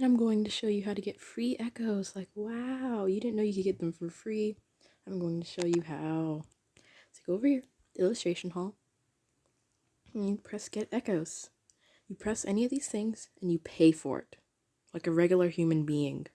And I'm going to show you how to get free echoes. Like, wow, you didn't know you could get them for free. I'm going to show you how. So go over here, illustration hall, and you press get echoes. You press any of these things and you pay for it, like a regular human being.